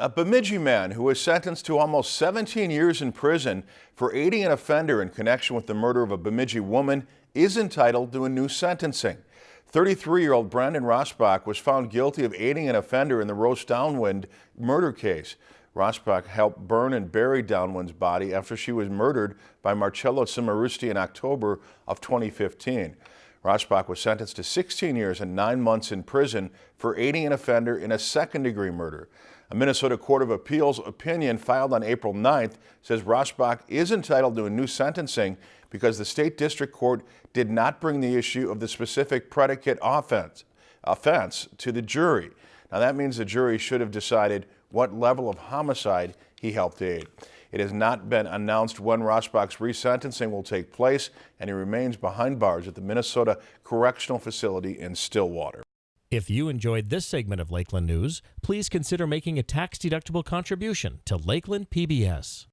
A Bemidji man who was sentenced to almost 17 years in prison for aiding an offender in connection with the murder of a Bemidji woman is entitled to a new sentencing. 33-year-old Brandon Rosbach was found guilty of aiding an offender in the Rose Downwind murder case. Rosbach helped burn and bury Downwind's body after she was murdered by Marchello Cimarusti in October of 2015. Rosbach was sentenced to 16 years and nine months in prison for aiding an offender in a second-degree murder. A Minnesota Court of Appeals opinion filed on April 9th says Rosbach is entitled to a new sentencing because the state district court did not bring the issue of the specific predicate offense, offense to the jury. Now that means the jury should have decided what level of homicide he helped aid. It has not been announced when Rosbach's resentencing will take place and he remains behind bars at the Minnesota Correctional Facility in Stillwater. If you enjoyed this segment of Lakeland News, please consider making a tax-deductible contribution to Lakeland PBS.